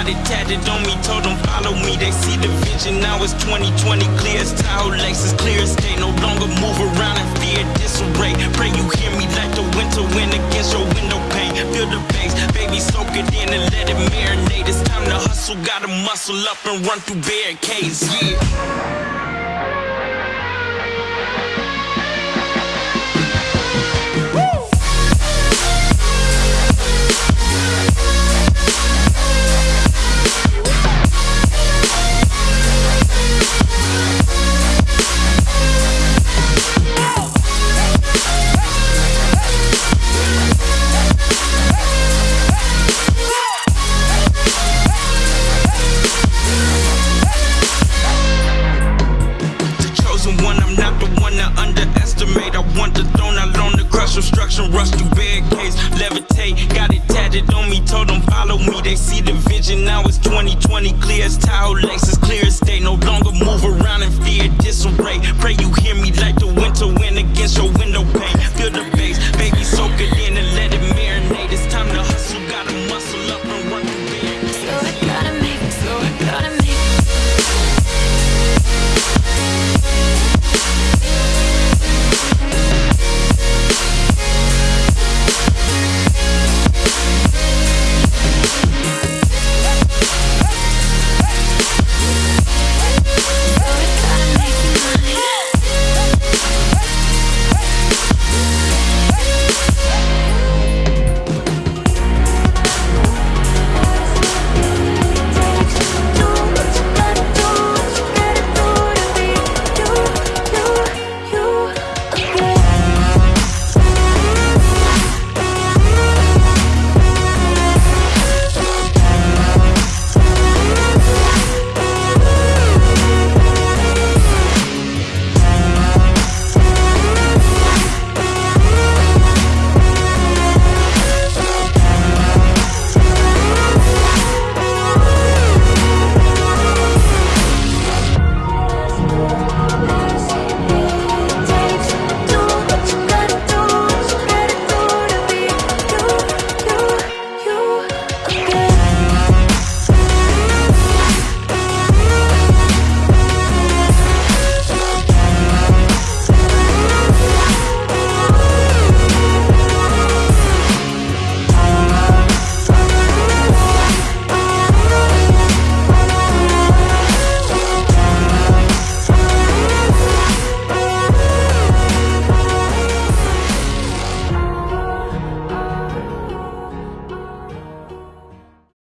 got it tatted on me, told them follow me, they see the vision, now it's 2020, clear as Tahoe Lexus, clear as day, no longer move around in fear, disarray, pray you hear me like the winter wind against your window pane, feel the bass, baby soak it in and let it marinate, it's time to hustle, gotta muscle up and run through barricades, yeah. construction, rush through barricades, levitate, got it tatted on me, told them follow me, they see the vision, now it's 2020, clear as tile, as clear as day, no longer